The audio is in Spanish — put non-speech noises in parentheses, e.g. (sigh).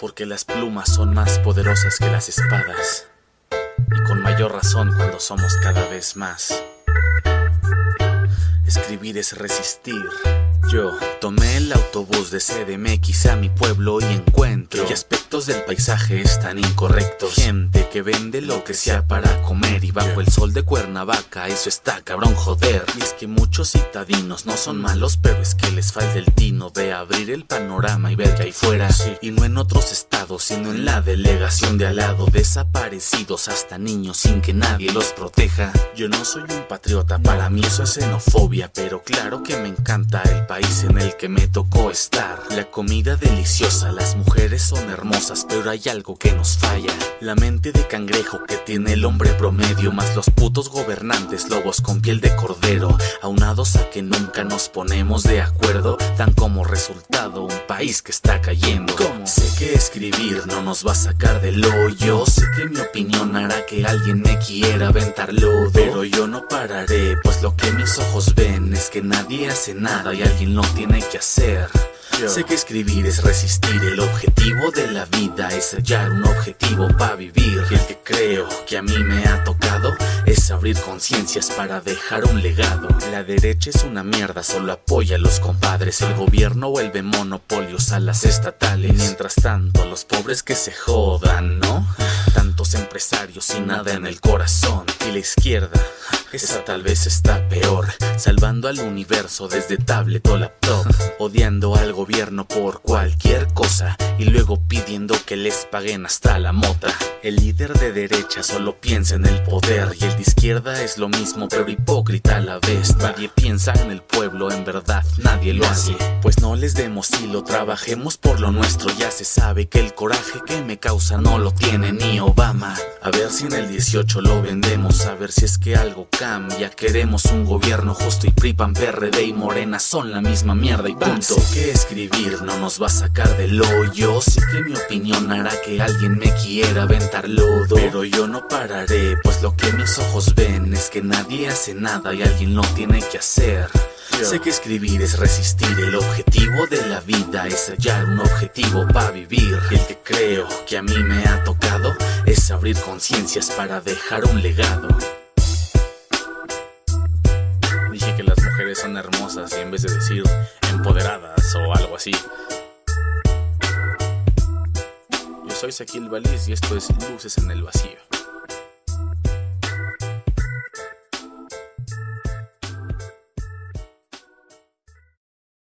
Porque las plumas son más poderosas que las espadas. Y con mayor razón cuando somos cada vez más. Escribir es resistir. Yo tomé el autobús de CDMX a mi pueblo y encuentro que aspectos del paisaje están incorrectos. Gente que vende lo que sea para comer y bajo el sol de Cuernavaca, eso está cabrón joder. Y es que muchos citadinos no son malos, pero es que les falta el tino de abrir el panorama y ver que hay fuera. Y no en otros estados, sino en la delegación de al lado, desaparecidos hasta niños sin que nadie los proteja. Yo no soy un patriota, para mí eso es xenofobia, pero claro que me encanta el país en el que me tocó estar. La comida deliciosa, las mujeres son hermosas, pero hay algo que nos falla. La mente de cangrejo que tiene el hombre promedio, más los putos gobernantes, lobos con piel de cordero, aunados a que nunca nos ponemos de acuerdo, dan como resultado un país que está cayendo. Sé que escribir no nos va a sacar del hoyo, sé que mi opinión hará que alguien me quiera aventar lodo, pero yo no pararé, pues lo que mis ojos ven es que nadie hace nada y alguien no tiene que hacer. Sé que escribir es resistir, el objetivo de la vida es hallar un objetivo para vivir. Y el que creo que a mí me ha tocado es abrir conciencias para dejar un legado. La derecha es una mierda, solo apoya a los compadres. El gobierno vuelve monopolios a las estatales. Mientras tanto, los pobres que se jodan, ¿no? Tantos empresarios y nada en el corazón. Y la izquierda, esa tal vez está peor. Salvando al universo desde tablet o laptop. (laughs) Odiando gobierno por cualquier cosa. Y luego pidiendo que les paguen hasta la mota. El líder de derecha solo piensa en el poder. Y el de izquierda es lo mismo, pero hipócrita a la vez. Nadie piensa en el pueblo, en verdad, nadie lo hace. Pues no les demos hilo, trabajemos por lo nuestro. Ya se sabe que el coraje que me causa no lo tiene ni Obama. A ver si en el 18 lo vendemos, a ver si es que algo cambia. Queremos un gobierno justo y PRIPAN, PRD y Morena son la misma mierda y punto. Sé que escribir no nos va a sacar del hoyo. Sé que mi opinión hará que alguien me quiera aventar lodo. Pero yo no pararé, pues lo que mis ojos ven es que nadie hace nada y alguien lo tiene que hacer. Sé que escribir es resistir, el objetivo de la vida es hallar un objetivo para vivir. El que creo que a mí me ha tocado es abrir conciencias para dejar un legado. Dije que las mujeres son hermosas y en vez de decir empoderadas o algo así. Yo soy Saquil Valiz y esto es Luces en el Vacío.